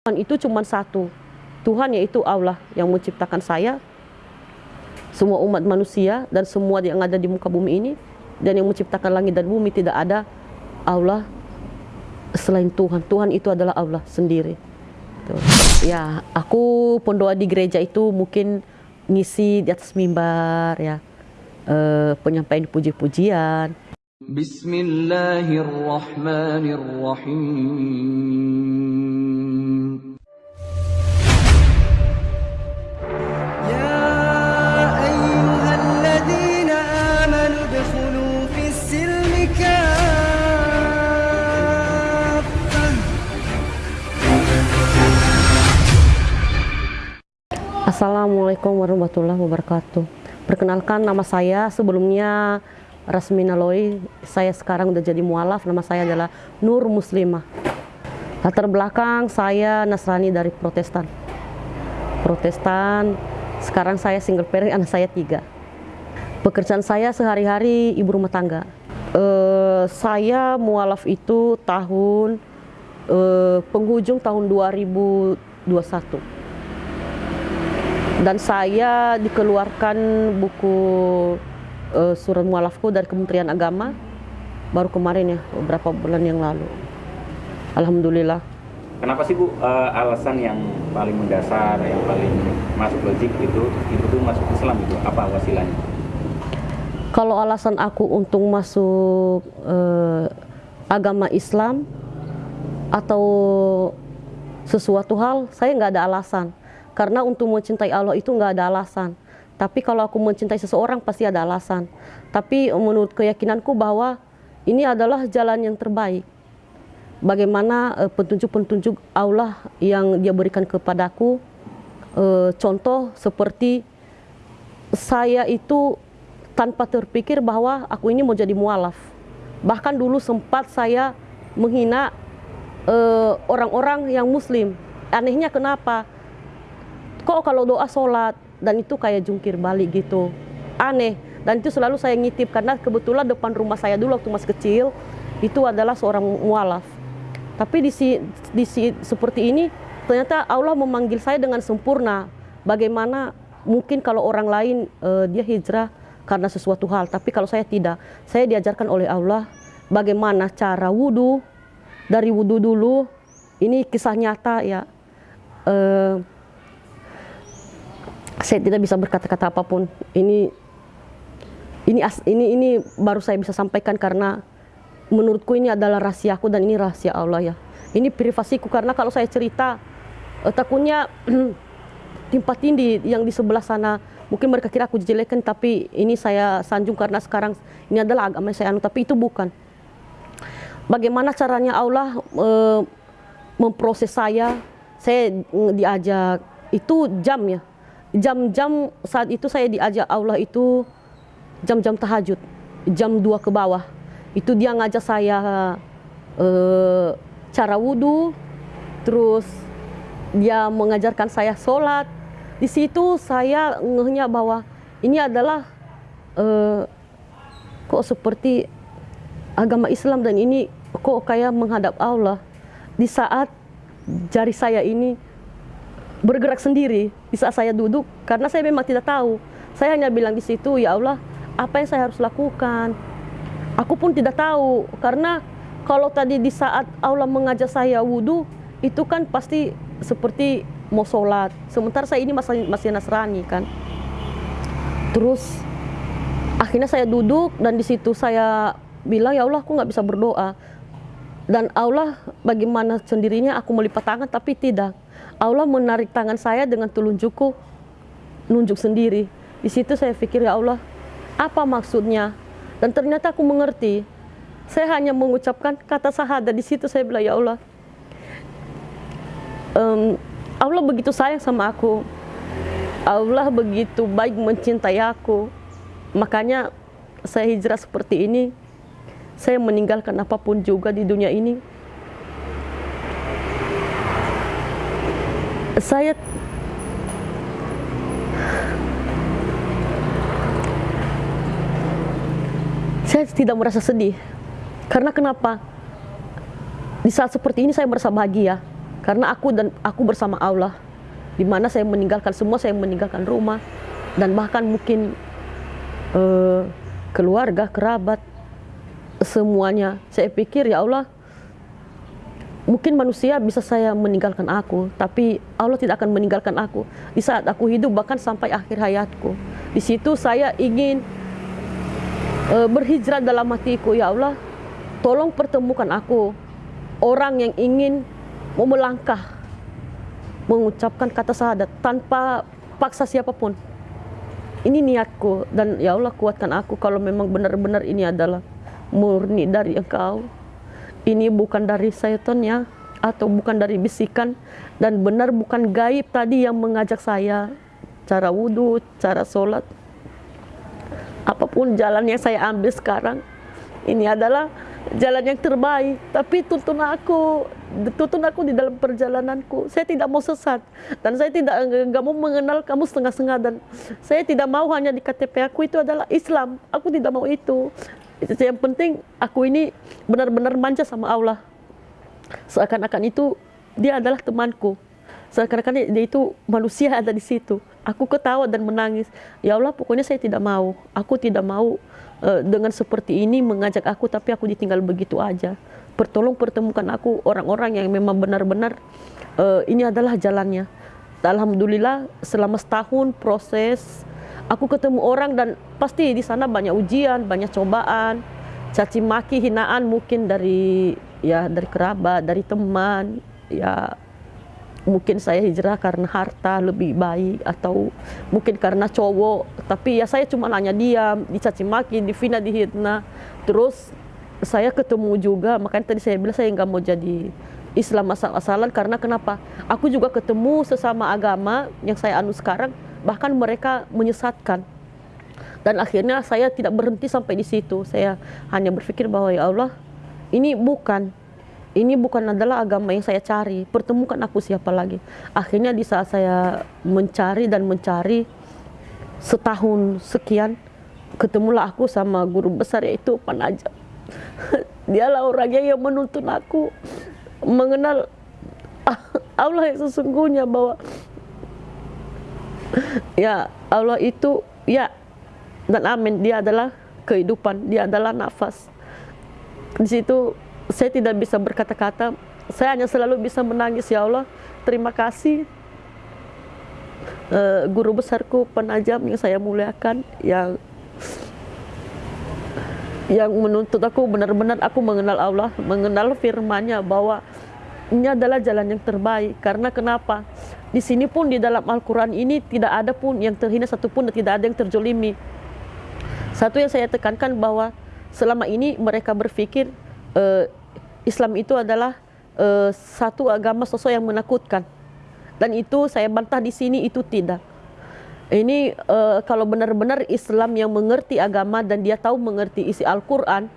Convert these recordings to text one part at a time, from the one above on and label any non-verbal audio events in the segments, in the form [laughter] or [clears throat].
Tuhan itu cuma satu. Tuhan yaitu Allah yang menciptakan saya, semua umat manusia dan semua yang ada di muka bumi ini dan yang menciptakan langit dan bumi tidak ada Allah selain Tuhan. Tuhan itu adalah Allah sendiri. Ya, aku pendoa di gereja itu mungkin ngisi di atas mimbar ya, eh, penyampaian puji-pujian. Bismillahirrahmanirrahim. Assalamualaikum warahmatullahi wabarakatuh. Perkenalkan nama saya sebelumnya Rasmina Loi. Saya sekarang udah jadi mualaf. Nama saya adalah Nur Muslimah. Latar belakang saya Nasrani dari Protestan. Protestan. Sekarang saya single parent, anak saya tiga. Pekerjaan saya sehari-hari ibu rumah tangga. Eh, saya mualaf itu tahun eh, penghujung tahun 2021 dan saya dikeluarkan buku uh, surat mualafku dari Kementerian Agama baru kemarin ya beberapa bulan yang lalu. Alhamdulillah. Kenapa sih Bu eh, alasan yang paling mendasar, yang paling masuk logik itu itu tuh masuk Islam itu apa wasilanya? Kalau alasan aku untuk masuk eh, agama Islam atau sesuatu hal, saya nggak ada alasan. Karena untuk mencintai Allah itu nggak ada alasan. Tapi kalau aku mencintai seseorang pasti ada alasan. Tapi menurut keyakinanku bahwa ini adalah jalan yang terbaik. Bagaimana eh, petunjuk-petunjuk Allah yang Dia berikan kepadaku. Eh, contoh seperti saya itu tanpa terpikir bahwa aku ini mau jadi mualaf. Bahkan dulu sempat saya menghina eh, orang-orang yang muslim. Anehnya kenapa? Kok kalau doa sholat dan itu kayak jungkir balik gitu. Aneh. Dan itu selalu saya ngitip karena kebetulan depan rumah saya dulu waktu masih kecil itu adalah seorang mualaf. Tapi di, di seperti ini ternyata Allah memanggil saya dengan sempurna. Bagaimana mungkin kalau orang lain eh, dia hijrah karena sesuatu hal, tapi kalau saya tidak, saya diajarkan oleh Allah bagaimana cara wudhu dari wudhu dulu. Ini kisah nyata ya. Eh, saya tidak bisa berkata-kata apa pun. Ini ini ini ini baru saya bisa sampaikan karena menurutku ini adalah rahasiaku dan ini rahasia Allah ya. Ini privasiku karena kalau saya cerita eh, takutnya [clears throat] timpa tindih yang di sebelah sana mungkin mereka kira aku jelekan tapi ini saya sanjung karena sekarang ini adalah agama saya anu tapi itu bukan. Bagaimana caranya Allah eh, memproses saya? Saya mm, diajak itu jam ya jam-jam saat itu saya diajak Allah itu jam-jam tahajud, jam 2 ke bawah. Itu dia ngajak saya eh, cara wudhu, terus dia mengajarkan saya sholat. Di situ saya ngehnya bahwa ini adalah eh, kok seperti agama Islam dan ini kok kayak menghadap Allah. Di saat jari saya ini bergerak sendiri di saat saya duduk karena saya memang tidak tahu. Saya hanya bilang di situ, ya Allah, apa yang saya harus lakukan? Aku pun tidak tahu karena kalau tadi di saat Allah mengajak saya wudhu itu kan pasti seperti mau sholat. Sementara saya ini masih masih Nasrani kan. Terus akhirnya saya duduk dan di situ saya bilang ya Allah aku nggak bisa berdoa dan Allah bagaimana sendirinya aku melipat tangan tapi tidak. Allah menarik tangan saya dengan telunjukku nunjuk sendiri. Di situ saya pikir ya Allah apa maksudnya? Dan ternyata aku mengerti. Saya hanya mengucapkan kata syahadat di situ saya bilang ya Allah em, Allah begitu sayang sama aku. Allah begitu baik mencintai aku. Makanya saya hijrah seperti ini saya meninggalkan apa pun juga di dunia ini. Saya saya tidak merasa sedih. Karena kenapa? Di saat seperti ini saya merasa bahagia. Karena aku dan aku bersama Allah di mana saya meninggalkan semua saya meninggalkan rumah dan bahkan mungkin eh, keluarga kerabat semuanya saya pikir ya Allah mungkin manusia bisa saya meninggalkan aku tapi Allah tidak akan meninggalkan aku di saat aku hidup bahkan sampai akhir hayatku di situ saya ingin eh, berhijrah dalam hatiku ya Allah tolong pertemukan aku orang yang ingin mau melangkah mengucapkan kata syahadat tanpa paksa siapa pun. Ini niatku dan ya Allah kuatkan aku kalau memang benar-benar ini adalah murni dari Engkau. Ini bukan dari syaitan ya atau bukan dari bisikan dan benar bukan gaib tadi yang mengajak saya cara wudhu, cara sholat. Apa pun jalan yang saya ambil sekarang, ini adalah jalan yang terbaik tapi tuntun aku tuntun aku di dalam perjalananku saya tidak mau sesat dan saya tidak nggak mau mengenal kamu setengah-setengah dan saya tidak mau hanya di KTP aku itu adalah Islam aku tidak mau itu yang penting aku ini benar-benar manja sama Allah. Seakan-akan itu dia adalah temanku. Seakan-akan dia itu manusia ada di situ. Aku ketawa dan menangis. Ya Allah pokoknya saya tidak mau. Aku tidak mau uh, dengan seperti ini mengajak aku tapi aku ditinggal begitu aja. Pertolong pertemukan aku orang-orang yang memang benar-benar uh, ini adalah jalannya. Alhamdulillah selama setahun proses aku ketemu orang dan pasti di sana banyak ujian, banyak cobaan, caci maki, hinaan mungkin dari ya dari kerabat, dari teman, ya mungkin saya hijrah karena harta lebih baik atau mungkin karena cowok. Tapi ya saya cuma hanya diam dicaci maki difina dihitna terus saya ketemu juga makanya tadi saya bilang saya nggak mau jadi Islam asal-asalan. Karena kenapa? Aku juga ketemu sesama agama yang saya anu sekarang bahkan mereka menyesatkan dan akhirnya saya tidak berhenti sampai di situ saya hanya berpikir bahwa ya Allah ini bukan ini bukan adalah agama yang saya cari. Pertemukan aku siapa lagi. Akhirnya di saat saya mencari dan mencari setahun sekian, ketemulah aku sama guru besar yaitu Panajam. [laughs] Dialah orangnya yang menuntun aku mengenal [laughs] Allah yang sesungguhnya bahwa ya Allah itu ya dan amin. Dia adalah kehidupan, dia adalah nafas. Di situ saya tidak bisa berkata-kata. Saya hanya selalu bisa menangis ya Allah terima kasih uh, guru besarku penajam yang saya muliakan yang yang menuntut aku benar-benar aku mengenal Allah mengenal firman-Nya bahwa ini adalah jalan yang terbaik. Karena kenapa di sini pun di dalam Al-Quran ini tidak ada pun yang terhina satupun dan tidak ada yang terjolimi satu yang saya tekankan bahwa selama ini mereka berpikir uh, Islam itu adalah uh, satu agama sosok yang menakutkan. Dan itu saya bantah di sini itu tidak. Ini uh, kalau benar-benar Islam yang mengerti agama dan dia tahu mengerti isi Al-Quran,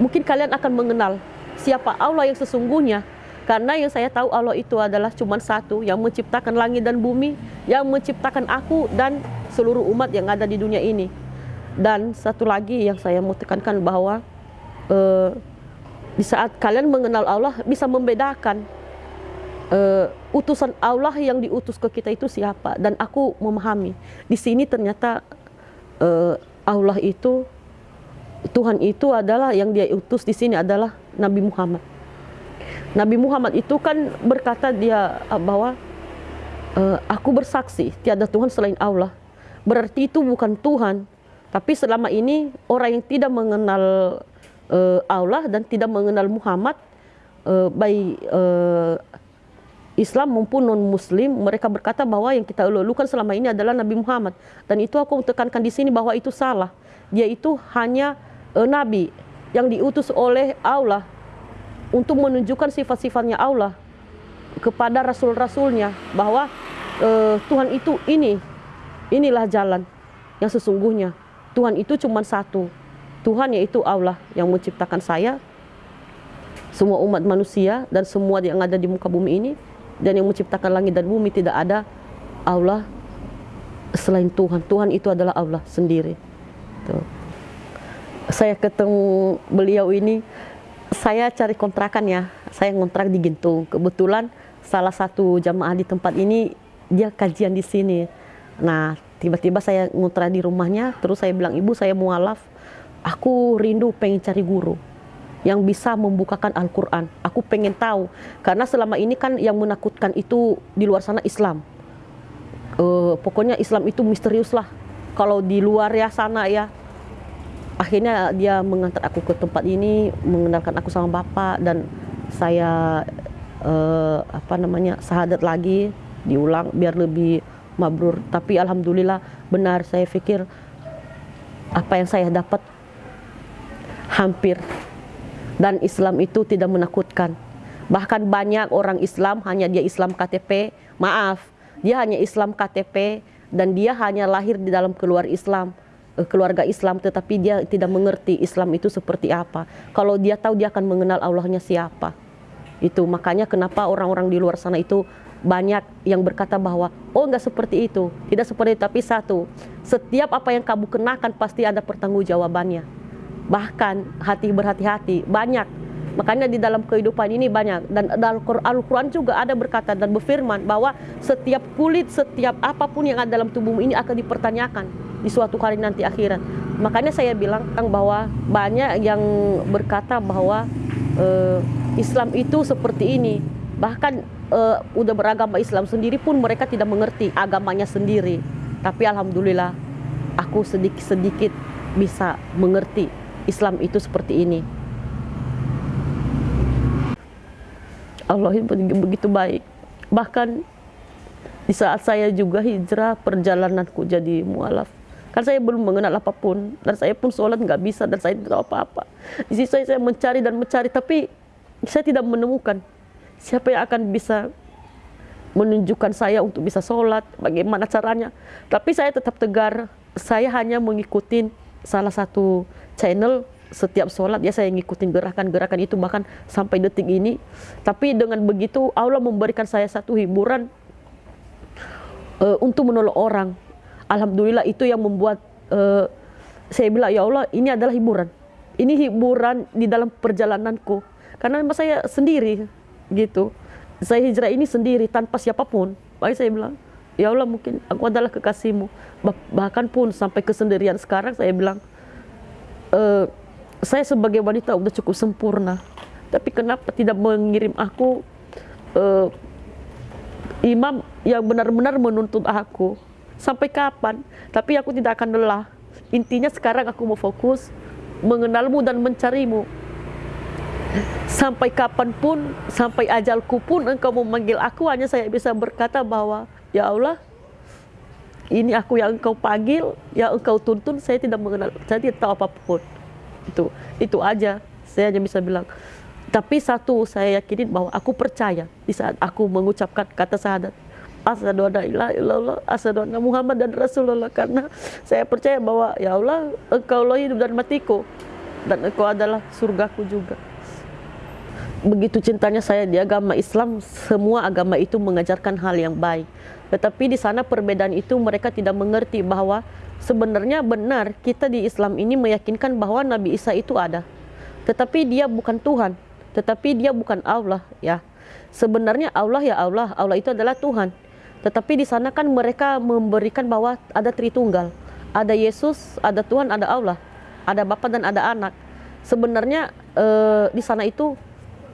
mungkin kalian akan mengenal siapa Allah yang sesungguhnya. Karena yang saya tahu Allah itu adalah cuma satu yang menciptakan langit dan bumi, yang menciptakan aku dan seluruh umat yang ada di dunia ini. Dan satu lagi yang saya mau tekankan bahwa uh, di saat kalian mengenal Allah bisa membedakan uh, utusan Allah yang diutus ke kita itu siapa dan aku memahami di sini ternyata uh, Allah itu Tuhan itu adalah yang dia utus di sini adalah Nabi Muhammad. Nabi Muhammad itu kan berkata dia uh, bahwa uh, aku bersaksi tiada Tuhan selain Allah. Berarti itu bukan Tuhan, tapi selama ini orang yang tidak mengenal uh, Allah dan tidak mengenal Muhammad uh, baik uh, Islam maupun non Muslim mereka berkata bahwa yang kita ulukan selama ini adalah Nabi Muhammad. Dan itu aku tekankan di sini bahwa itu salah. Dia itu hanya uh, Nabi yang diutus oleh Allah untuk menunjukkan sifat-sifatnya Allah kepada rasul-rasulnya bahwa uh, Tuhan itu ini inilah jalan yang sesungguhnya Tuhan itu cuma satu Tuhan yaitu Allah yang menciptakan saya, semua umat manusia dan semua yang ada di muka bumi ini dan yang menciptakan langit dan bumi tidak ada Allah selain Tuhan. Tuhan itu adalah Allah sendiri. Tuh. Saya ketemu beliau ini saya cari kontrakan ya. Saya ngontrak di Gintung. Kebetulan salah satu jamaah di tempat ini dia kajian di sini. Nah, tiba-tiba saya ngontrak di rumahnya, terus saya bilang, "Ibu, saya mualaf. Aku rindu pengen cari guru yang bisa membukakan Al-Qur'an. Aku pengen tahu karena selama ini kan yang menakutkan itu di luar sana Islam. Eh, pokoknya Islam itu misterius lah. Kalau di luar ya sana ya akhirnya dia mengantar aku ke tempat ini mengenalkan aku sama bapak dan saya eh, apa namanya sahadat lagi diulang biar lebih mabrur. Tapi alhamdulillah benar saya pikir apa yang saya dapat hampir. Dan Islam itu tidak menakutkan. Bahkan banyak orang Islam hanya dia Islam KTP maaf dia hanya Islam KTP dan dia hanya lahir di dalam keluar Islam keluarga Islam tetapi dia tidak mengerti Islam itu seperti apa. Kalau dia tahu dia akan mengenal Allahnya siapa. Itu makanya kenapa orang-orang di luar sana itu banyak yang berkata bahwa oh enggak seperti itu. Tidak seperti itu tapi satu, setiap apa yang kamu kenakan pasti ada pertanggungjawabannya. Bahkan hati berhati-hati banyak Makanya di dalam kehidupan ini banyak dan dalam Al-Quran juga ada berkata dan berfirman bahwa setiap kulit, setiap apa pun yang ada dalam tubuhmu ini akan dipertanyakan di suatu hari nanti akhirat. Makanya saya bilang bahwa banyak yang berkata bahwa uh, Islam itu seperti ini. Bahkan uh, udah beragama Islam sendiri pun mereka tidak mengerti agamanya sendiri. Tapi alhamdulillah aku sedikit-sedikit bisa mengerti Islam itu seperti ini. Allah itu begitu baik. Bahkan di saat saya juga hijrah perjalananku jadi mualaf. Kan saya belum mengenal apa pun dan saya pun sholat nggak bisa dan saya tidak apa-apa. Di sini saya, saya mencari dan mencari tapi saya tidak menemukan siapa yang akan bisa menunjukkan saya untuk bisa sholat, bagaimana caranya. Tapi saya tetap tegar, saya hanya mengikuti salah satu channel setiap sholat ya saya ngikutin gerakan-gerakan itu bahkan sampai detik ini tapi dengan begitu Allah memberikan saya satu hiburan uh, untuk menolong orang Alhamdulillah itu yang membuat uh, saya bilang ya Allah ini adalah hiburan. Ini hiburan di dalam perjalananku. Karena memang saya sendiri gitu. Saya hijrah ini sendiri tanpa siapa pun. Baik saya bilang ya Allah mungkin aku adalah kekasihmu. Bahkan pun sampai kesendirian sekarang saya bilang uh, saya sebagai wanita udah cukup sempurna. Tapi kenapa tidak mengirim aku uh, imam yang benar-benar menuntut aku sampai kapan? Tapi aku tidak akan lelah. Intinya sekarang aku mau fokus mengenalmu dan mencarimu. Sampai kapan pun sampai ajalku pun engkau memanggil aku hanya saya bisa berkata bahwa ya Allah ini aku yang engkau panggil yang engkau tuntun saya tidak mengenal saya tidak tahu apa pun. Itu itu aja. Saya hanya bisa bilang. Tapi satu saya yakinin bahwa aku percaya di saat aku mengucapkan kata syahadat asyhadu anna ilaha illallah asyhadu anna Muhammad dan Rasulullah karena saya percaya bahwa ya Allah engkau lah hidup dan matiku dan engkau adalah surgaku juga begitu cintanya saya di agama Islam semua agama itu mengajarkan hal yang baik tetapi di sana perbedaan itu mereka tidak mengerti bahwa sebenarnya benar kita di Islam ini meyakinkan bahwa Nabi Isa itu ada. Tetapi dia bukan Tuhan, tetapi dia bukan Allah ya. Sebenarnya Allah ya Allah, Allah itu adalah Tuhan. Tetapi di sana kan mereka memberikan bahwa ada Tritunggal. Ada Yesus, ada Tuhan, ada Allah. Ada Bapa dan ada anak. Sebenarnya eh, di sana itu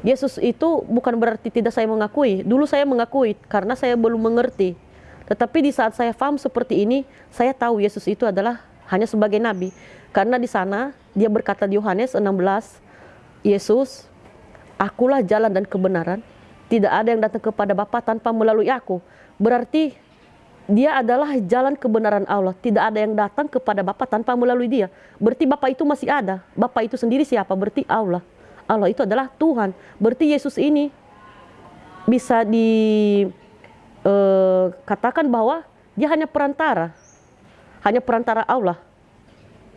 Yesus itu bukan berarti tidak saya mengakui. Dulu saya mengakui karena saya belum mengerti tetapi di saat saya paham seperti ini, saya tahu Yesus itu adalah hanya sebagai nabi. Karena di sana dia berkata di Yohanes 16, Yesus, akulah jalan dan kebenaran. Tidak ada yang datang kepada Bapa tanpa melalui aku. Berarti dia adalah jalan kebenaran Allah. Tidak ada yang datang kepada Bapa tanpa melalui dia. Berarti Bapa itu masih ada. Bapa itu sendiri siapa? Berarti Allah. Allah itu adalah Tuhan. Berarti Yesus ini bisa di uh, katakan bahwa dia hanya perantara, hanya perantara Allah.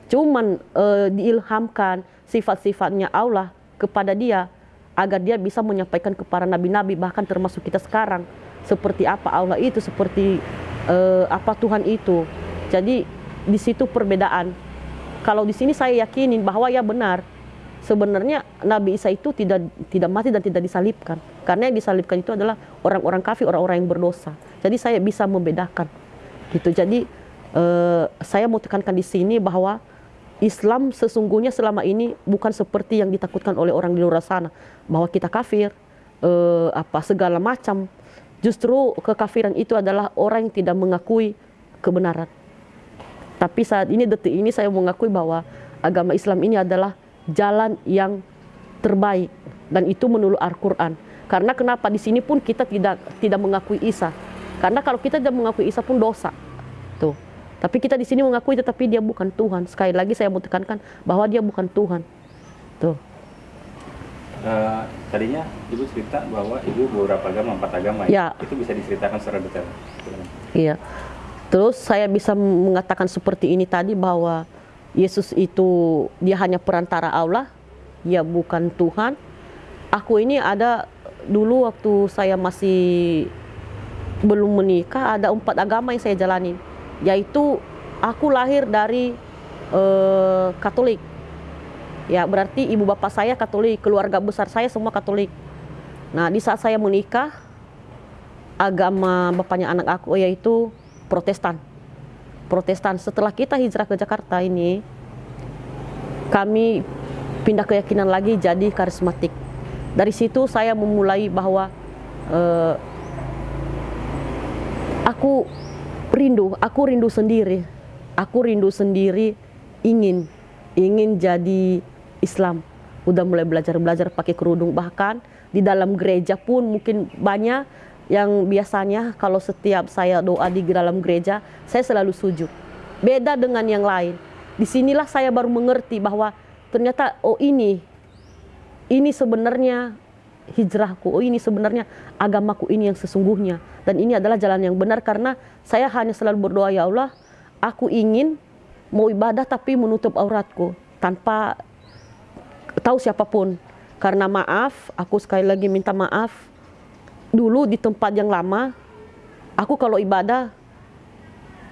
Cuman uh, diilhamkan sifat-sifatnya Allah kepada dia agar dia bisa menyampaikan kepada nabi-nabi bahkan termasuk kita sekarang seperti apa Allah itu seperti uh, apa Tuhan itu. Jadi di situ perbedaan. Kalau di sini saya yakinin bahwa ya benar sebenarnya Nabi Isa itu tidak tidak mati dan tidak disalibkan. Karena yang disalibkan itu adalah orang-orang kafir, orang-orang yang berdosa. Jadi saya bisa membedakan. Gitu. Jadi eh, saya mau tekankan di sini bahwa Islam sesungguhnya selama ini bukan seperti yang ditakutkan oleh orang di luar sana bahwa kita kafir eh, apa segala macam. Justru kekafiran itu adalah orang yang tidak mengakui kebenaran. Tapi saat ini detik ini saya mengakui bahwa agama Islam ini adalah jalan yang terbaik dan itu menurut Al-Qur'an. Karena kenapa di sini pun kita tidak tidak mengakui Isa. Karena kalau kita tidak mengakui Isa pun dosa. Tuh. Tapi kita di sini mengakui tetapi dia bukan Tuhan. Sekali lagi saya mau tekankan bahwa dia bukan Tuhan. Tuh. Eh, tadinya ibu cerita bahwa ibu beberapa agama empat agama Ya. itu bisa diceritakan secara detail. Iya. Terus saya bisa mengatakan seperti ini tadi bahwa Yesus itu dia hanya perantara Allah, dia bukan Tuhan. Aku ini ada dulu waktu saya masih belum menikah ada empat agama yang saya jalani, yaitu aku lahir dari eh, Katolik. Ya berarti ibu bapak saya Katolik, keluarga besar saya semua Katolik. Nah di saat saya menikah agama bapaknya anak aku yaitu Protestan. Protestan. Setelah kita hijrah ke Jakarta ini, kami pindah keyakinan lagi jadi karismatik. Dari situ saya memulai bahwa eh, aku rindu, aku rindu sendiri, aku rindu sendiri ingin ingin jadi Islam. Udah mulai belajar-belajar pakai kerudung bahkan di dalam gereja pun mungkin banyak yang biasanya kalau setiap saya doa di dalam gereja saya selalu sujud. Beda dengan yang lain. Di sinilah saya baru mengerti bahwa ternyata oh ini ini sebenarnya hijrahku. Oh ini sebenarnya agamaku ini yang sesungguhnya dan ini adalah jalan yang benar karena saya hanya selalu berdoa ya Allah, aku ingin mau ibadah tapi menutup auratku tanpa tahu siapa pun. Karena maaf, aku sekali lagi minta maaf. Dulu di tempat yang lama, aku kalau ibadah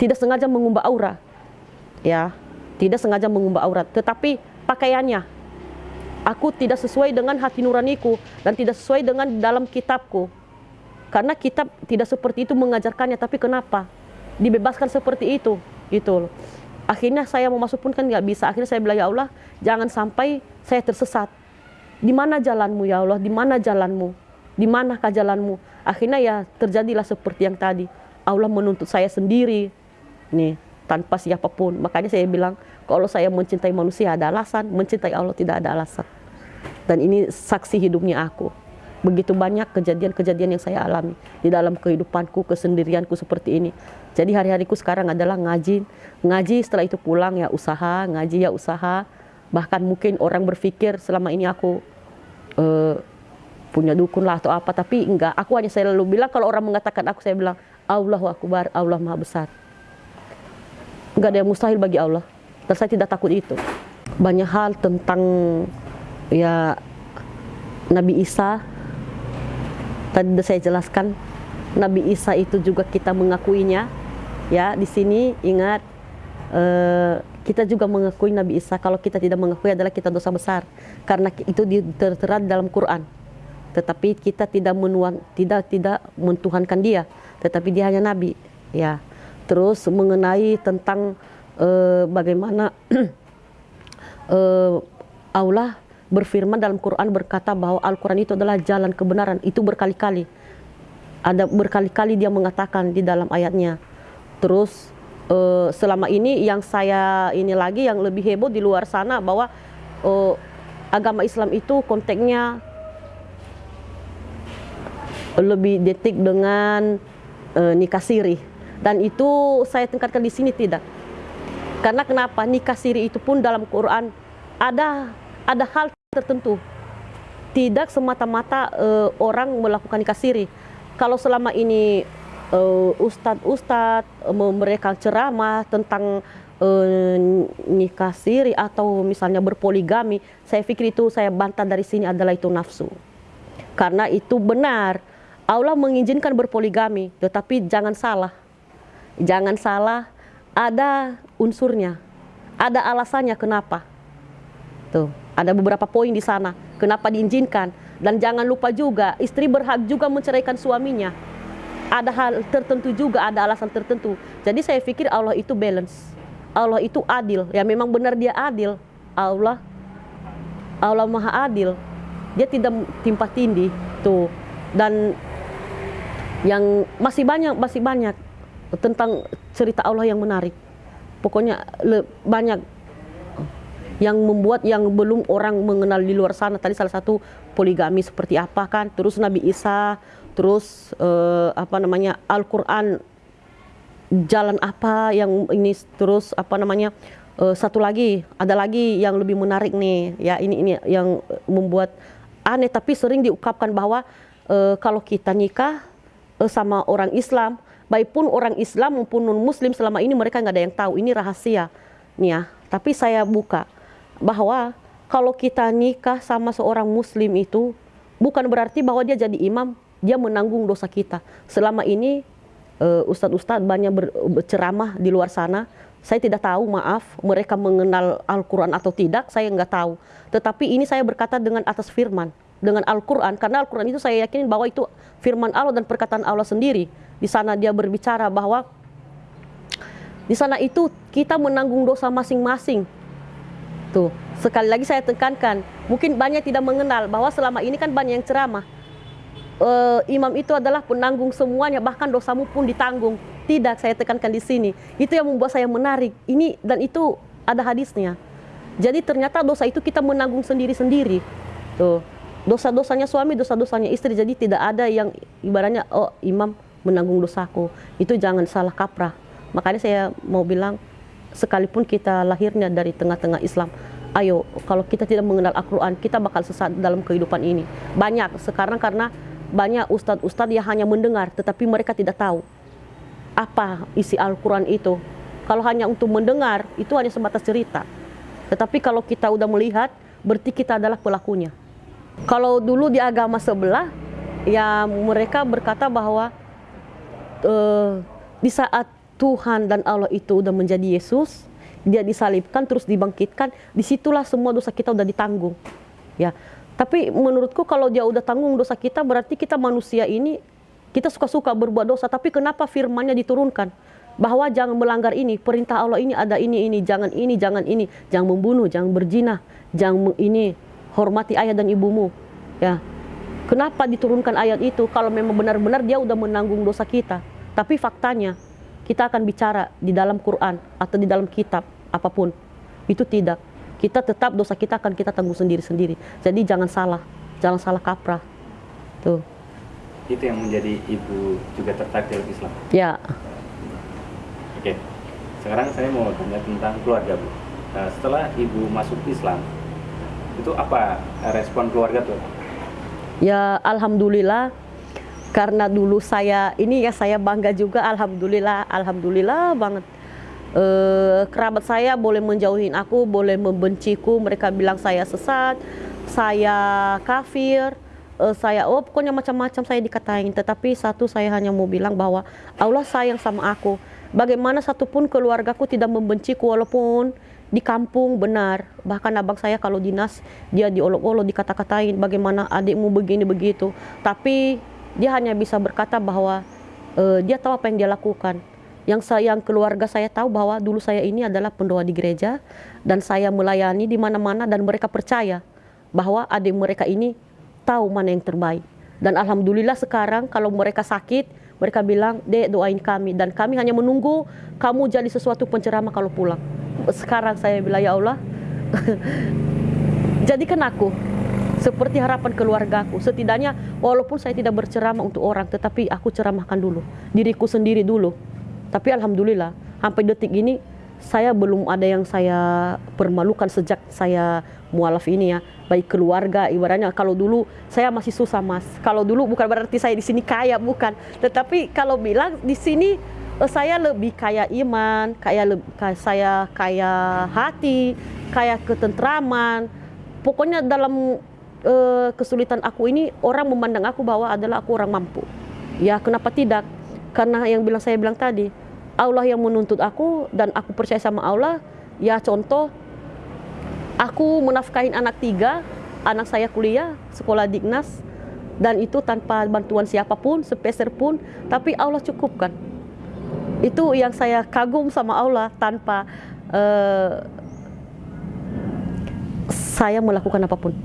tidak sengaja mengubah aura. Ya, tidak sengaja mengubah aurat, tetapi pakaiannya aku tidak sesuai dengan hati nuraniku dan tidak sesuai dengan dalam kitabku. Karena kitab tidak seperti itu mengajarkannya, tapi kenapa? Dibebaskan seperti itu, loh. Akhirnya saya mau masuk pun kan nggak bisa. Akhirnya saya bilang ya Allah, jangan sampai saya tersesat. Di mana jalanmu ya Allah? Di mana jalanmu? Di manakah jalanmu? Akhirnya ya terjadilah seperti yang tadi. Allah menuntut saya sendiri, nih tanpa siapa pun. Makanya saya bilang kalau saya mencintai manusia ada alasan, mencintai Allah tidak ada alasan. Dan ini saksi hidupnya aku. Begitu banyak kejadian-kejadian yang saya alami di dalam kehidupanku, kesendirianku seperti ini. Jadi hari-hariku sekarang adalah ngaji, ngaji setelah itu pulang ya usaha, ngaji ya usaha. Bahkan mungkin orang berpikir selama ini aku eh, punya dukun lah atau apa, tapi enggak. Aku hanya selalu bilang kalau orang mengatakan aku, saya bilang Allahu Akbar, Allah Maha Besar. Enggak ada yang mustahil bagi Allah. Dan saya tidak takut itu. Banyak hal tentang ya Nabi Isa tadi saya jelaskan Nabi Isa itu juga kita mengakuinya ya di sini ingat eh, kita juga mengakui Nabi Isa kalau kita tidak mengakui adalah kita dosa besar. Karena itu tertera dalam Quran. Tetapi kita tidak menuan tidak tidak mentuhankan dia. Tetapi dia hanya nabi. Ya. Terus mengenai tentang eh, bagaimana [clears throat] eh, Allah berfirman dalam Quran berkata bahwa Al-Quran itu adalah jalan kebenaran. Itu berkali-kali. Ada berkali-kali dia mengatakan di dalam ayatnya terus eh, selama ini yang saya ini lagi yang lebih heboh di luar sana bahwa eh, agama Islam itu konteksnya lebih detik dengan eh, nikah siri. Dan itu saya tingkatkan di sini tidak. Karena kenapa? Nikah siri itu pun dalam Quran ada ada hal tertentu. Tidak semata-mata eh, orang melakukan nikah siri. Kalau selama ini ustadz-ustadz eh, mereka ceramah tentang eh, nikah siri atau misalnya berpoligami saya pikir itu saya bantah dari sini adalah itu nafsu karena itu benar Allah mengizinkan berpoligami tetapi jangan salah jangan salah ada unsurnya ada alasannya kenapa tuh Ada beberapa poin di sana. Kenapa diizinkan? Dan jangan lupa juga istri berhak juga menceraikan suaminya. Ada hal tertentu juga, ada alasan tertentu. Jadi saya pikir Allah itu balance. Allah itu adil. Ya memang benar dia adil. Allah Allah Maha Adil. Dia tidak timpa tindih tuh. Dan yang masih banyak masih banyak tentang cerita Allah yang menarik. Pokoknya le- banyak yang membuat yang belum orang mengenal di luar sana tadi salah satu poligami seperti apa kan terus Nabi Isa terus eh, apa namanya Al-Qur'an jalan apa yang ini terus apa namanya eh, satu lagi ada lagi yang lebih menarik nih. Ya ini ini yang membuat aneh tapi sering diungkapkan bahwa eh, kalau kita nikah eh, sama orang Islam baik pun orang Islam maupun non Muslim selama ini mereka nggak ada yang tahu ini rahasia nih ya. Tapi saya buka bahwa kalau kita nikah sama seorang Muslim itu bukan berarti bahwa dia jadi imam dia menanggung dosa kita selama ini uh, ustadz-ustadz banyak ber- berceramah di luar sana. Saya tidak tahu, maaf, mereka mengenal Al-Quran atau tidak, saya nggak tahu. Tetapi ini saya berkata dengan atas firman, dengan Al-Quran, karena Al-Quran itu saya yakin bahwa itu firman Allah dan perkataan Allah sendiri. Di sana dia berbicara bahwa di sana itu kita menanggung dosa masing-masing. Tuh, sekali lagi saya tekankan, mungkin banyak tidak mengenal bahwa selama ini kan banyak yang ceramah eh, imam itu adalah penanggung semuanya, bahkan dosamu pun ditanggung. Tidak, saya tekankan di sini. Itu yang membuat saya menarik. Ini dan itu ada hadisnya. Jadi ternyata dosa itu kita menanggung sendiri-sendiri. Tuh, dosa-dosanya suami, dosa-dosanya istri. Jadi tidak ada yang ibaratnya oh imam menanggung dosaku. Itu jangan salah kaprah. Makanya saya mau bilang sekalipun kita lahirnya dari tengah-tengah Islam, ayo kalau kita tidak mengenal Al-Quran, kita bakal sesat dalam kehidupan ini. Banyak sekarang karena banyak ustadz-ustadz yang hanya mendengar, tetapi mereka tidak tahu apa isi Al-Quran itu. Kalau hanya untuk mendengar, itu hanya sebatas cerita. Tetapi kalau kita udah melihat, berarti kita adalah pelakunya. Kalau dulu di agama sebelah, ya mereka berkata bahwa eh, di saat Tuhan dan Allah itu udah menjadi Yesus, dia disalibkan terus dibangkitkan, di situlah semua dosa kita udah ditanggung. Ya, tapi menurutku kalau dia udah tanggung dosa kita, berarti kita manusia ini kita suka-suka berbuat dosa. Tapi kenapa firmannya diturunkan? Bahwa jangan melanggar ini, perintah Allah ini ada ini ini, jangan ini, jangan ini, jangan membunuh, jangan berzina, jangan ini hormati ayah dan ibumu. Ya, Kenapa diturunkan ayat itu kalau memang benar-benar dia udah menanggung dosa kita. Tapi faktanya kita akan bicara di dalam Quran atau di dalam kitab apa pun. Itu tidak. Kita tetap dosa kita akan kita tanggung sendiri-sendiri. Jadi jangan salah, jangan salah kaprah. Tuh. Itu yang menjadi ibu juga tertarik dalam Islam. Ya. Oke. Sekarang saya mau tanya tentang keluarga, Bu. Nah, setelah ibu masuk Islam, itu apa respon keluarga tuh? Ya alhamdulillah karena dulu saya ini ya saya bangga juga alhamdulillah alhamdulillah banget Eh, kerabat saya boleh menjauhin aku boleh membenciku. Mereka bilang saya sesat saya kafir eh, saya oh pokoknya macam-macam saya dikatain. Tetapi satu saya hanya mau bilang bahwa Allah sayang sama aku. Bagaimana satupun keluargaku tidak membenciku walaupun di kampung benar. Bahkan abang saya kalau dinas dia diolok-olok dikata-katain bagaimana adikmu begini begitu. Tapi dia hanya bisa berkata bahwa eh, dia tahu apa yang dia lakukan yang saya yang keluarga saya tahu bahwa dulu saya ini adalah pendoa di gereja dan saya melayani di mana-mana dan mereka percaya bahwa adik mereka ini tahu mana yang terbaik. Dan alhamdulillah sekarang kalau mereka sakit mereka bilang dek doain kami. Dan kami hanya menunggu kamu jadi sesuatu penceramah kalau pulang. Sekarang saya bilang ya Allah [laughs] jadikan aku seperti harapan keluargaku setidaknya walaupun saya tidak berceramah untuk orang tetapi aku ceramahkan dulu diriku sendiri dulu tapi alhamdulillah sampai detik ini saya belum ada yang saya permalukan sejak saya mualaf ini ya. Baik keluarga ibaratnya kalau dulu saya masih susah mas. Kalau dulu bukan berarti saya di sini kaya bukan. Tetapi kalau bilang di sini eh, saya lebih kaya iman kaya saya kaya hati kaya ketentraman. Pokoknya dalam eh, kesulitan aku ini orang memandang aku bahwa adalah aku orang mampu. Ya kenapa tidak karena yang bilang saya bilang tadi Allah yang menuntut aku dan aku percaya sama Allah ya contoh Aku menafkahin anak tiga, anak saya kuliah, sekolah dignas, dan itu tanpa bantuan siapa pun, sepeser pun, tapi Allah cukupkan. Itu yang saya kagum sama Allah tanpa eh, saya melakukan apa pun.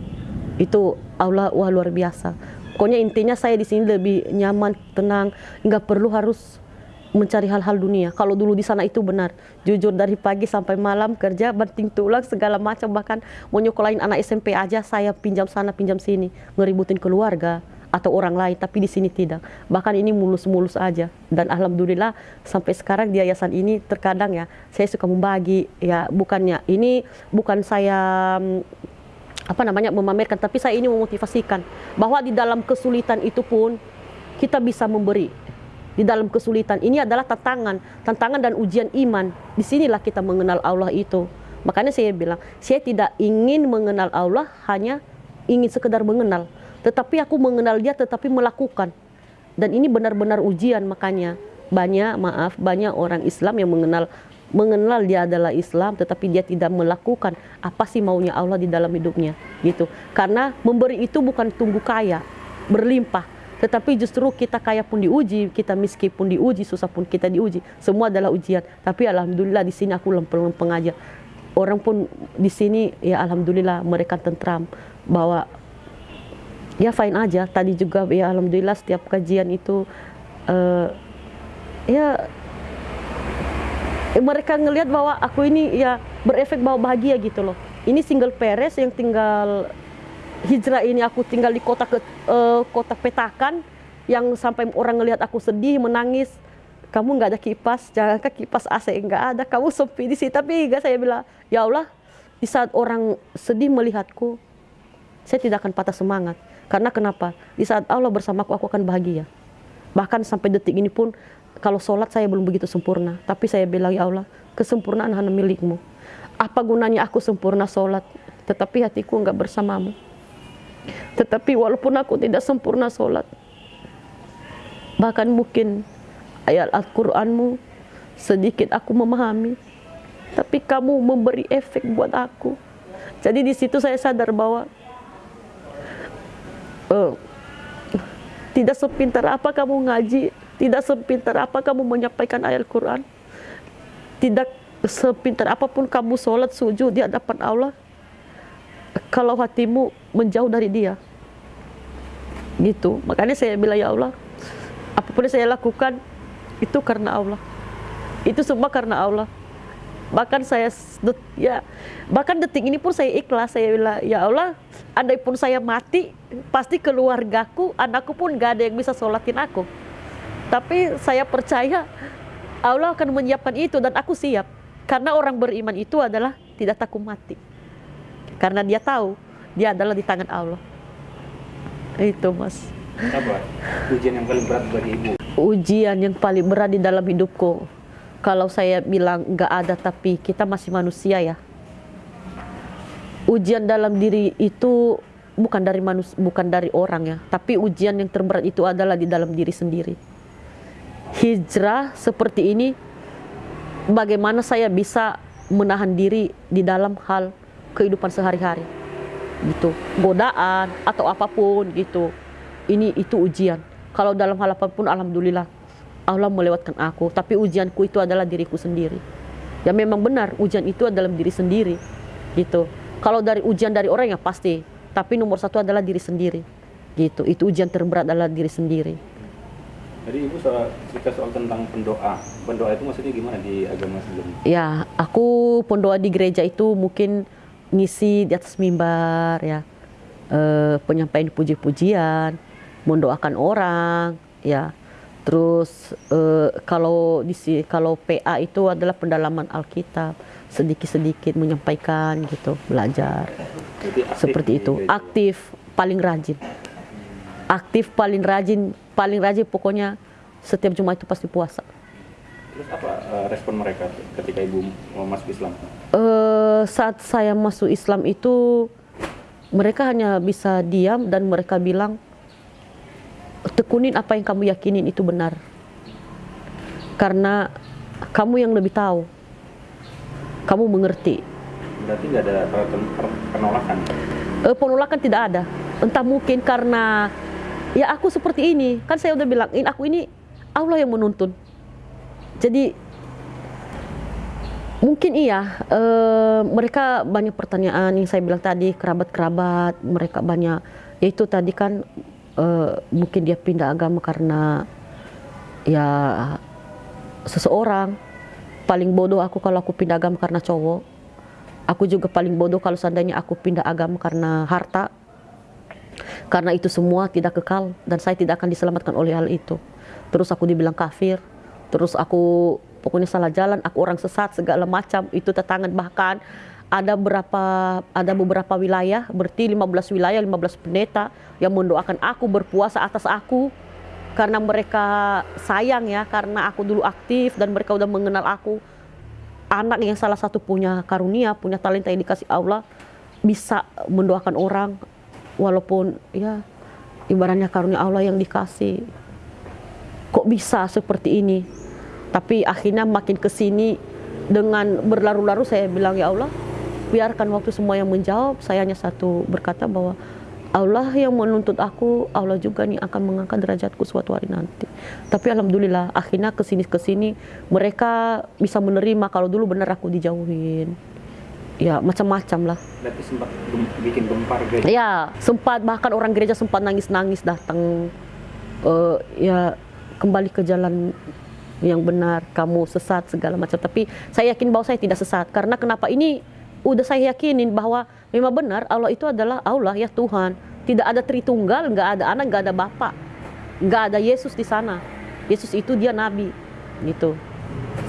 Itu Allah wah luar biasa. Pokoknya intinya saya di sini lebih nyaman, tenang, nggak perlu harus mencari hal-hal dunia. Kalau dulu di sana itu benar, jujur dari pagi sampai malam kerja, banting tulang segala macam bahkan mau nyokolain anak SMP aja saya pinjam sana pinjam sini, ngeributin keluarga atau orang lain, tapi di sini tidak. Bahkan ini mulus-mulus aja. Dan alhamdulillah sampai sekarang di yayasan ini terkadang ya saya suka membagi ya bukannya ini bukan saya mm, apa namanya memamerkan, tapi saya ini memotivasikan bahwa di dalam kesulitan itu pun kita bisa memberi di dalam kesulitan. Ini adalah tantangan, tantangan dan ujian iman. Di sinilah kita mengenal Allah itu. Makanya saya bilang, saya tidak ingin mengenal Allah hanya ingin sekedar mengenal, tetapi aku mengenal Dia tetapi melakukan. Dan ini benar-benar ujian makanya banyak maaf banyak orang Islam yang mengenal mengenal dia adalah Islam tetapi dia tidak melakukan apa sih maunya Allah di dalam hidupnya gitu. Karena memberi itu bukan tunggu kaya, berlimpah, tetapi justru kita kaya pun diuji, kita miskin pun diuji, susah pun kita diuji. Semua adalah ujian. Tapi alhamdulillah di sini aku lempeng-lempeng aja. Orang pun di sini ya alhamdulillah mereka tentram bahwa ya fine aja. Tadi juga ya alhamdulillah setiap kajian itu eh, ya mereka ngelihat bahwa aku ini ya berefek bahwa bahagia gitu loh. Ini single parents yang tinggal hijrah ini aku tinggal di kota ke, eh, kota petakan yang sampai orang ngelihat aku sedih menangis. Kamu nggak ada kipas jangan ke kipas AC nggak ada. Kamu sepi di sini tapi enggak saya bilang ya Allah di saat orang sedih melihatku saya tidak akan patah semangat. Karena kenapa? Di saat Allah bersamaku aku akan bahagia. Bahkan sampai detik ini pun kalau sholat saya belum begitu sempurna. Tapi saya bilang ya Allah kesempurnaan hanya milikmu. Apa gunanya aku sempurna sholat? Tetapi hatiku nggak bersamamu. Tetapi walaupun aku tidak sempurna sholat, bahkan mungkin ayat Al-Qur'anmu sedikit aku memahami, tapi kamu memberi efek buat aku. Jadi di situ saya sadar bahwa uh, tidak sepintar apa kamu ngaji, tidak sepintar apa kamu menyampaikan ayat Al-Quran, tidak sepintar apa pun kamu sholat sujud di hadapan Allah, kalau hatimu menjauh dari dia. Gitu. Makanya saya bilang ya Allah apa pun yang saya lakukan itu karena Allah. Itu semua karena Allah. Bahkan saya ya bahkan detik ini pun saya ikhlas. Saya bilang ya Allah andai pun saya mati pasti keluargaku anakku pun gak ada yang bisa sholatin aku tapi saya percaya Allah akan menyiapkan itu dan aku siap karena orang beriman itu adalah tidak takut mati karena dia tahu dia adalah di tangan Allah. Itu mas. Apa ujian yang paling berat bagi ibu? Ujian yang paling berat di dalam hidupku. Kalau saya bilang nggak ada tapi kita masih manusia ya. Ujian dalam diri itu bukan dari manus bukan dari orang ya, tapi ujian yang terberat itu adalah di dalam diri sendiri. Hijrah seperti ini, bagaimana saya bisa menahan diri di dalam hal kehidupan sehari-hari? Gitu. Godaan atau apa pun gitu. Ini itu ujian. Kalau dalam hal apa pun alhamdulillah Allah melewatkan aku. Tapi ujianku itu adalah diriku sendiri. Ya memang benar ujian itu adalah diri sendiri gitu. Kalau dari ujian dari orang ya pasti. Tapi nomor satu adalah diri sendiri gitu. Itu ujian terberat adalah diri sendiri jadi ibu soal cerita soal tentang pendoa pendoa itu maksudnya gimana di agama sebelumnya ya aku pendoa di gereja itu mungkin ngisi di atas mimbar ya. E, penyampaian puji-pujian mendoakan orang ya. Terus e, kalau di kalau PA itu adalah pendalaman Alkitab sedikit-sedikit menyampaikan gitu belajar. Seperti itu. aktif paling rajin. Aktif paling rajin paling rajin pokoknya setiap Jumat itu pasti puasa Terus apa uh, respon mereka ketika ibu mau masuk Islam? Uh, saat saya masuk Islam itu mereka hanya bisa diam dan mereka bilang tekunin apa yang kamu yakinin itu benar. Karena kamu yang lebih tahu. Kamu mengerti. Berarti nggak ada penolakan. Eh, penolakan tidak ada. Entah mungkin karena ya aku seperti ini. Kan saya udah bilang, ini aku ini Allah yang menuntun. Jadi mungkin iya eh, mereka banyak pertanyaan yang saya bilang tadi kerabat-kerabat mereka banyak yaitu tadi kan eh, mungkin dia pindah agama karena ya seseorang paling bodoh aku kalau aku pindah agama karena cowok aku juga paling bodoh kalau seandainya aku pindah agama karena harta karena itu semua tidak kekal dan saya tidak akan diselamatkan oleh hal itu. Terus aku dibilang kafir. Terus aku pokoknya salah jalan aku orang sesat segala macam itu tetangga bahkan. Ada berapa ada beberapa wilayah berarti 15 wilayah 15 pendeta yang mendoakan aku berpuasa atas aku. Karena mereka sayang ya karena aku dulu aktif dan mereka udah mengenal aku. Anak yang salah satu punya karunia punya talenta yang dikasih Allah bisa mendoakan orang walaupun ya ibaratnya karunia Allah yang dikasih. Kok bisa seperti ini? Tapi akhirnya makin ke sini dengan berlaru-laru saya bilang ya Allah biarkan waktu semua yang menjawab. Saya hanya satu berkata bahwa Allah yang menuntut aku Allah juga nih akan mengangkat derajatku suatu hari nanti. Tapi alhamdulillah akhirnya ke sini ke sini mereka bisa menerima kalau dulu benar aku dijauhin ya macam-macam lah Berarti sempat gem- bikin gempar gereja. Ya, sempat bahkan orang gereja sempat nangis-nangis datang eh, ya kembali ke jalan yang benar, kamu sesat segala macam. Tapi saya yakin bahwa saya tidak sesat karena kenapa ini udah saya yakinin bahwa memang benar Allah itu adalah Allah ya Tuhan. Tidak ada Tritunggal, nggak ada anak, nggak ada bapak, nggak ada Yesus di sana. Yesus itu dia nabi, gitu.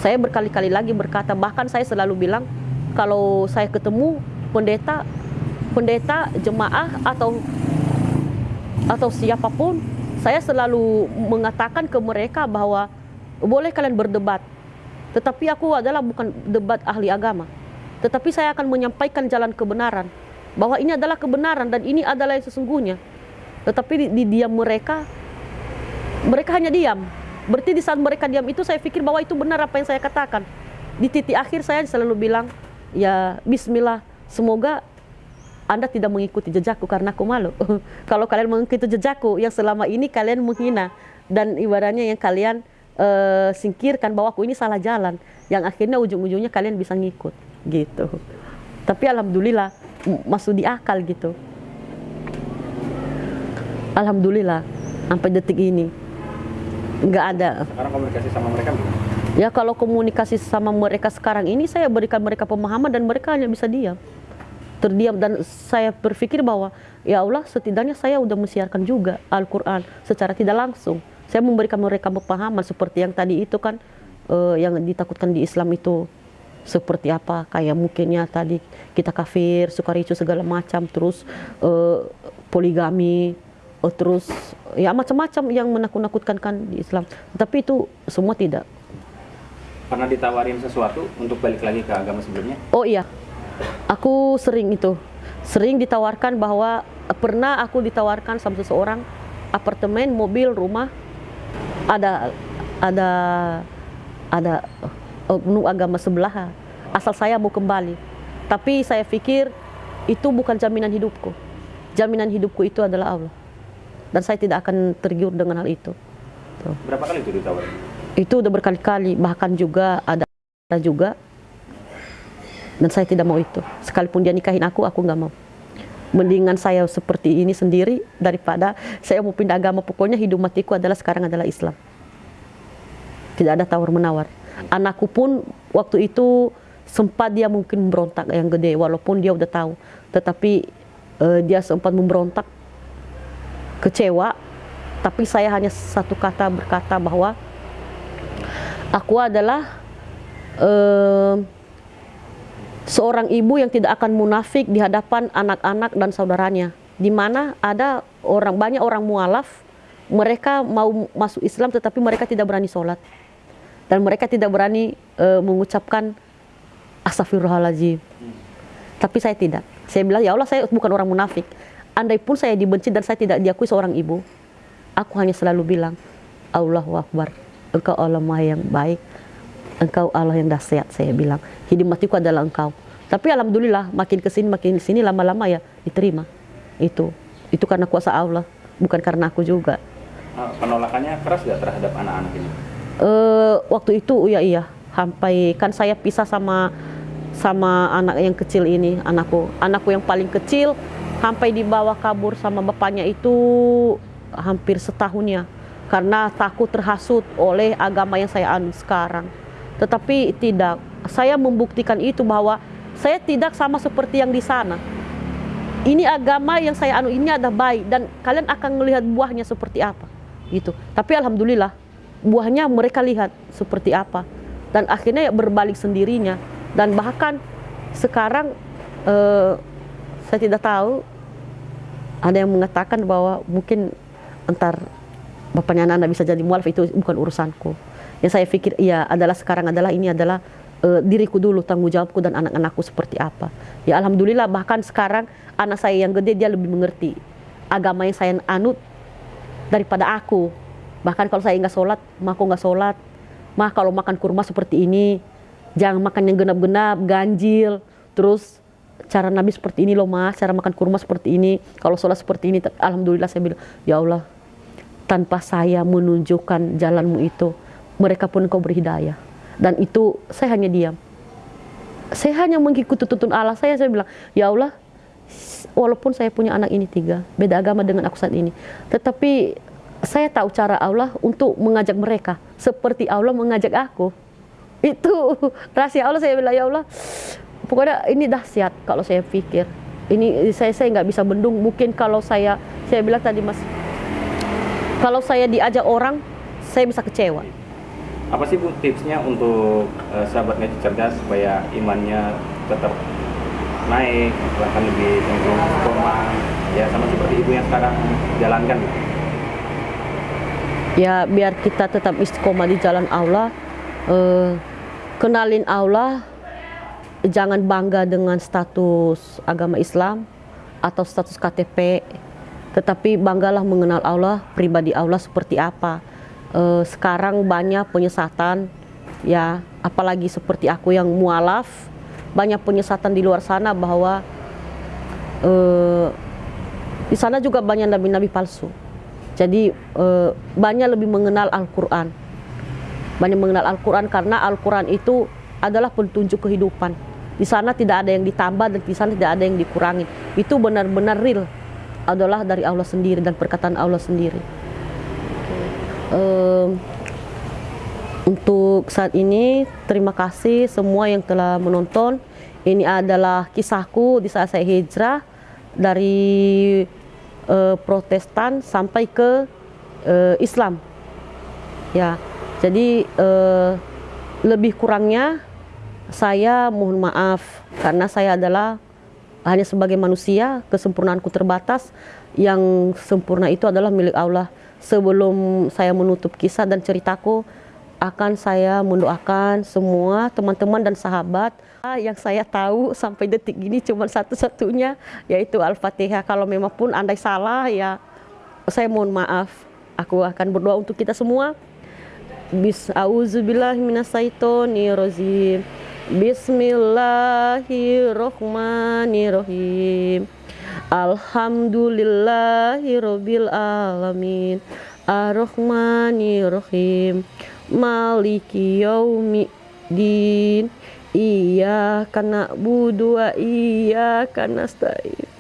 Saya berkali-kali lagi berkata, bahkan saya selalu bilang kalau saya ketemu pendeta pendeta, jemaah atau atau siapa pun, saya selalu mengatakan ke mereka bahwa boleh kalian berdebat, tetapi aku adalah bukan debat ahli agama, tetapi saya akan menyampaikan jalan kebenaran bahwa ini adalah kebenaran dan ini adalah yang sesungguhnya. Tetapi di, di diam mereka, mereka hanya diam. Berarti di saat mereka diam itu saya pikir bahwa itu benar apa yang saya katakan. Di titik akhir saya selalu bilang, ya Bismillah, semoga anda tidak mengikuti jejakku karena aku malu. [laughs] Kalau kalian mengikuti jejakku yang selama ini kalian menghina dan ibaratnya yang kalian eh, singkirkan bahwa aku ini salah jalan, yang akhirnya ujung-ujungnya kalian bisa ngikut gitu. Tapi alhamdulillah masuk di akal gitu. Alhamdulillah sampai detik ini nggak ada. Sekarang komunikasi sama mereka gimana? Ya kalau komunikasi sama mereka sekarang ini saya berikan mereka pemahaman dan mereka hanya bisa diam. Terdiam dan saya berpikir bahwa ya Allah setidaknya saya udah mensiarkan juga Al-Qur'an secara tidak langsung. Saya memberikan mereka pemahaman seperti yang tadi itu kan eh, yang ditakutkan di Islam itu seperti apa kayak mungkinnya tadi kita kafir, suka ricu segala macam terus eh, poligami eh, terus ya macam-macam yang menakut-nakutkan kan di Islam. Tapi itu semua tidak. Pernah ditawarin sesuatu untuk balik lagi ke agama sebelumnya? Oh iya, aku sering itu, sering ditawarkan bahwa pernah aku ditawarkan sama seseorang apartemen, mobil, rumah, ada ada ada oknum agama sebelah, asal saya mau kembali. Tapi saya pikir itu bukan jaminan hidupku. Jaminan hidupku itu adalah Allah. Dan saya tidak akan tergiur dengan hal itu. Tuh Berapa kali itu ditawarin? Itu udah berkali-kali bahkan juga ada juga. Dan saya tidak mau itu. Sekalipun dia nikahin aku aku nggak mau. Mendingan saya seperti ini sendiri daripada saya mau pindah agama. Pokoknya hidup matiku adalah sekarang adalah Islam. Tidak ada tawar menawar. Anakku pun waktu itu sempat dia mungkin memberontak yang gede walaupun dia udah tahu. Tetapi eh, dia sempat memberontak kecewa. Tapi saya hanya satu kata berkata bahwa aku adalah eh, seorang ibu yang tidak akan munafik di hadapan anak-anak dan saudaranya. Di mana ada orang banyak orang mualaf mereka mau masuk Islam tetapi mereka tidak berani sholat. Dan mereka tidak berani eh, mengucapkan astagfirullahaladzim tapi saya tidak. Saya bilang ya Allah saya bukan orang munafik. Andai pun saya dibenci dan saya tidak diakui seorang ibu aku hanya selalu bilang Allahu Akbar engkau Allah maha yang baik. Engkau Allah yang dahsyat saya bilang. Hidup matiku adalah engkau. Tapi alhamdulillah makin ke sini makin ke sini lama-lama ya diterima. Itu. Itu karena kuasa Allah, bukan karena aku juga. Ah, penolakannya keras nggak terhadap anak-anak ini? eh waktu itu ya iya. Sampai kan saya pisah sama sama anak yang kecil ini anakku. Anakku yang paling kecil sampai dibawa kabur sama bapaknya itu hampir setahunnya karena takut terhasut oleh agama yang saya anut sekarang. Tetapi tidak. Saya membuktikan itu bahwa saya tidak sama seperti yang di sana. Ini agama yang saya anu ini ada baik dan kalian akan melihat buahnya seperti apa gitu. Tapi alhamdulillah buahnya mereka lihat seperti apa dan akhirnya ya berbalik sendirinya. Dan bahkan sekarang eh, saya tidak tahu ada yang mengatakan bahwa mungkin entar bapaknya anak bisa jadi mualaf itu bukan urusanku. Yang saya pikir iya adalah sekarang adalah ini adalah eh, diriku dulu tanggung jawabku dan anak-anakku seperti apa. Ya alhamdulillah bahkan sekarang anak saya yang gede dia lebih mengerti agama yang saya anut daripada aku. Bahkan kalau saya nggak sholat mah aku nggak sholat. Mah kalau makan kurma seperti ini jangan makan yang genap-genap ganjil. Terus cara Nabi seperti ini loh mas. Cara makan kurma seperti ini. Kalau sholat seperti ini alhamdulillah saya bilang ya Allah tanpa saya menunjukkan jalanmu itu mereka pun kau berhidayah. Dan itu saya hanya diam. Saya hanya mengikuti tuntun Allah. Saya saya bilang ya Allah walaupun saya punya anak ini tiga beda agama dengan aku saat ini. Tetapi saya tahu cara Allah untuk mengajak mereka seperti Allah mengajak aku. Itu [laughs] rahasia Allah. Saya bilang ya Allah pokoknya ini dahsyat kalau saya pikir. Ini saya saya nggak bisa bendung. Mungkin kalau saya saya bilang tadi mas kalau saya diajak orang saya bisa kecewa. Apa sih Bu tipsnya untuk eh, sahabat ngaji cerdas supaya imannya tetap naik, bahkan lebih cenderung istiqomah, ya sama seperti ibu yang sekarang jalankan. ya biar kita tetap istiqomah di jalan Allah eh, kenalin Allah jangan bangga dengan status agama Islam atau status KTP tetapi banggalah mengenal Allah pribadi Allah seperti apa. Eh, sekarang banyak penyesatan ya. Apalagi seperti aku yang mualaf banyak penyesatan di luar sana bahwa eh, di sana juga banyak nabi-nabi palsu. Jadi eh, banyak lebih mengenal Al-Quran. Banyak mengenal Al-Quran karena Al-Quran itu adalah petunjuk kehidupan. Di sana tidak ada yang ditambah dan di sana tidak ada yang dikurangi. Itu benar-benar real adalah dari Allah sendiri dan perkataan Allah sendiri. Em, untuk saat ini terima kasih semua yang telah menonton. Ini adalah kisahku di saat saya hijrah dari eh, Protestan sampai ke eh, Islam. Ya jadi eh, lebih kurangnya saya mohon maaf karena saya adalah hanya sebagai manusia kesempurnaanku terbatas. Yang sempurna itu adalah milik Allah. Sebelum saya menutup kisah dan ceritaku akan saya mendoakan semua teman-teman dan sahabat. Yang saya tahu sampai detik ini cuma satu-satunya yaitu Al-Fatihah. Kalau memang pun andai salah ya saya mohon maaf. Aku akan berdoa untuk kita semua. Bismillahirrahmanirrahim Alhamdulillahirabbil alamin Ar-Rahmanirrahim Maliki yaumiddin. Iyyaka na'budu wa iyyaka nasta'in.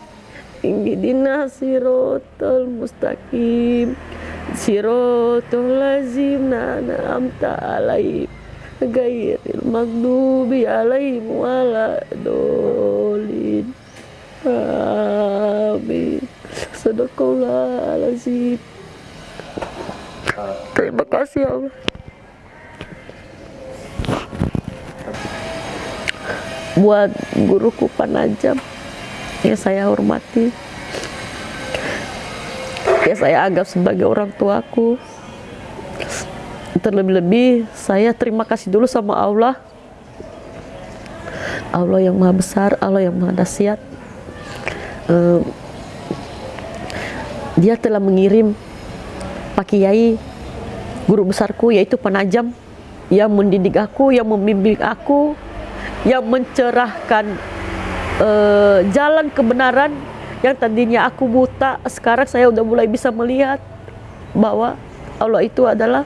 Ihdinas siratal mustaqim. Siratal ladzina an'amta 'alaihim ghairil maghdubi 'alaihim waladdallin Amin. Sadaqallahul Terima kasih Allah. Buat guruku Panajam yang saya hormati. Ya saya anggap sebagai orang tuaku terlebih-lebih saya terima kasih dulu sama Allah. Allah yang maha besar Allah yang maha dahsyat Eh, dia telah mengirim Pak Kiai guru besarku yaitu Panajam yang mendidik aku yang membimbing aku yang mencerahkan eh, jalan kebenaran yang tadinya aku buta, sekarang saya udah mulai bisa melihat bahwa Allah itu adalah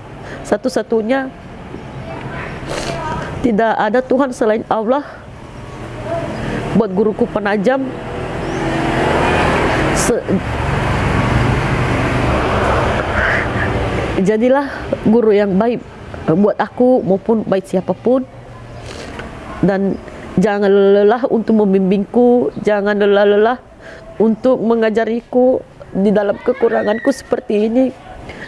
satu-satunya tidak ada Tuhan selain Allah. Buat guruku penajam se- jadilah guru yang baik buat aku maupun baik siapa pun. Dan jangan lelah untuk membimbingku jangan lelah-lelah untuk mengajariku di dalam kekuranganku seperti ini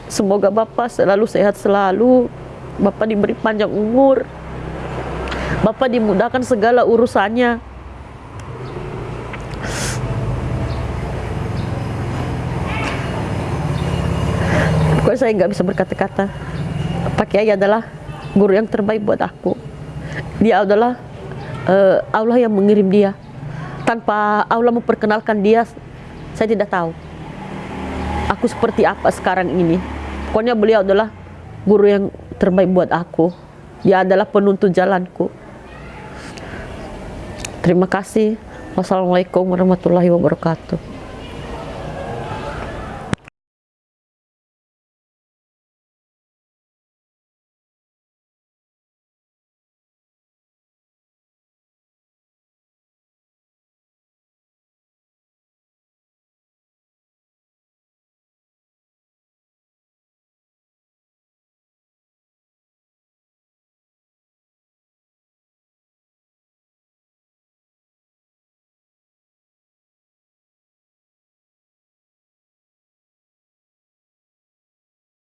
semoga Bapak selalu sehat selalu Bapak diberi panjang umur Bapak dimudahkan segala urusannya Pokoknya saya nggak bisa berkata-kata. Pak Kiai adalah guru yang terbaik buat aku. Dia adalah eh, Allah yang mengirim dia. Tanpa Allah memperkenalkan dia, saya tidak tahu. Aku seperti apa sekarang ini. Pokoknya beliau adalah guru yang terbaik buat aku. Dia adalah penuntun jalanku. Terima kasih. Wassalamualaikum warahmatullahi wabarakatuh.